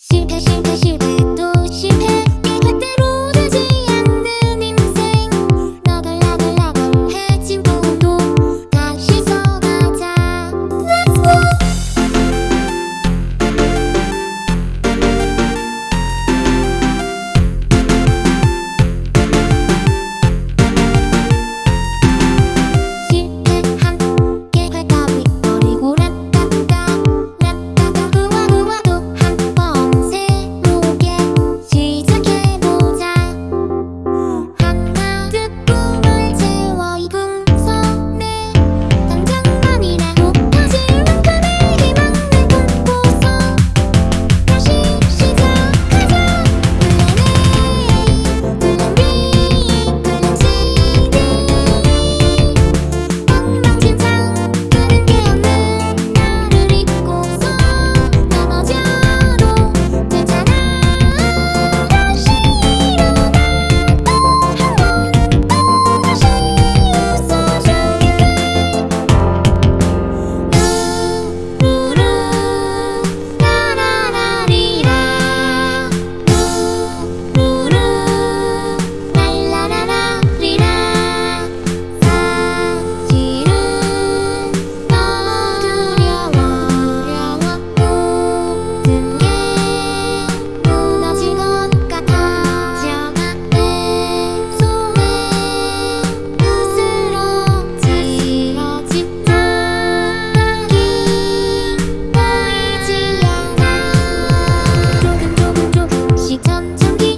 してしてしてと 전기